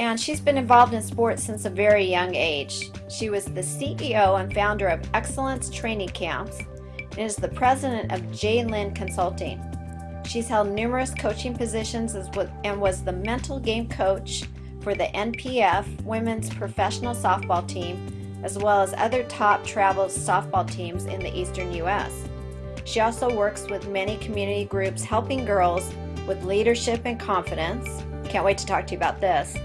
and she's been involved in sports since a very young age. She was the CEO and founder of Excellence Training Camps and is the president of J. Lynn Consulting. She's held numerous coaching positions and was the mental game coach for the NPF women's professional softball team, as well as other top travel softball teams in the eastern U.S. She also works with many community groups helping girls with leadership and confidence. Can't wait to talk to you about this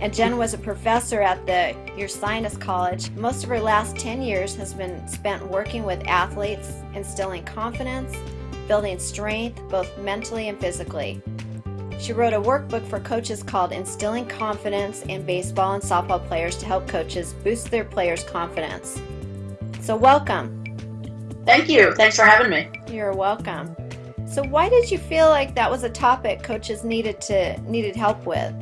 and Jen was a professor at the Ursinus College. Most of her last 10 years has been spent working with athletes, instilling confidence, building strength, both mentally and physically. She wrote a workbook for coaches called Instilling Confidence in Baseball and Softball Players to help coaches boost their players' confidence. So welcome. Thank you. Thanks for having me. You're welcome. So why did you feel like that was a topic coaches needed to needed help with?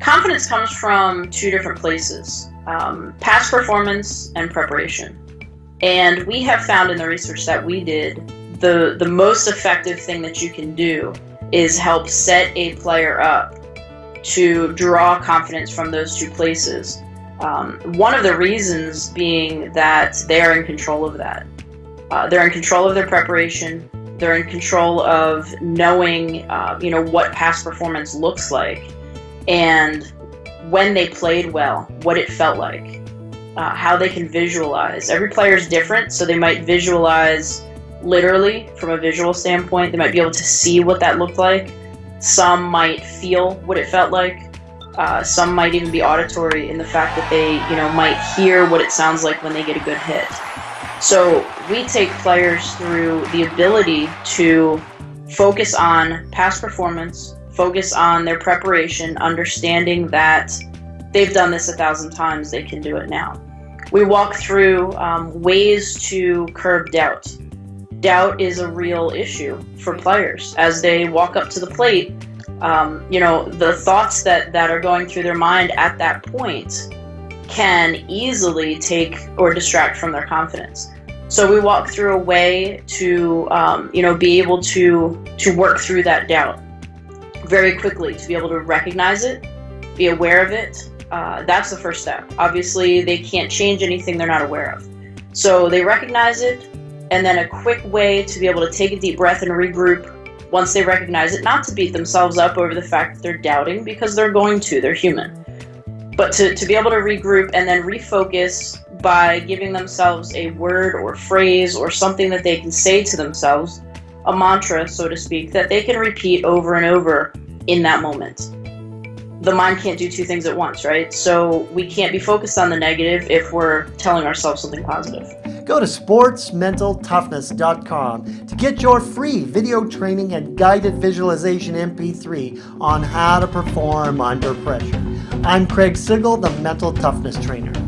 Confidence comes from two different places um, past performance and preparation. And we have found in the research that we did the, the most effective thing that you can do is help set a player up to draw confidence from those two places. Um, one of the reasons being that they're in control of that. Uh, they're in control of their preparation. They're in control of knowing, uh, you know, what past performance looks like and when they played well, what it felt like, uh, how they can visualize. Every player is different, so they might visualize literally from a visual standpoint. They might be able to see what that looked like. Some might feel what it felt like. Uh, some might even be auditory in the fact that they, you know, might hear what it sounds like when they get a good hit. So we take players through the ability to focus on past performance, focus on their preparation, understanding that they've done this a thousand times, they can do it now. We walk through um, ways to curb doubt. Doubt is a real issue for players as they walk up to the plate. Um, you know, the thoughts that, that are going through their mind at that point can easily take or distract from their confidence. So we walk through a way to, um, you know, be able to to work through that doubt very quickly to be able to recognize it, be aware of it. Uh, that's the first step. Obviously, they can't change anything they're not aware of. So they recognize it, and then a quick way to be able to take a deep breath and regroup once they recognize it, not to beat themselves up over the fact that they're doubting, because they're going to, they're human. But to, to be able to regroup and then refocus by giving themselves a word or phrase or something that they can say to themselves a mantra, so to speak, that they can repeat over and over in that moment. The mind can't do two things at once, right? So we can't be focused on the negative if we're telling ourselves something positive. Go to sportsmentaltoughness.com to get your free video training and guided visualization MP3 on how to perform under pressure. I'm Craig Sigl, the Mental Toughness Trainer.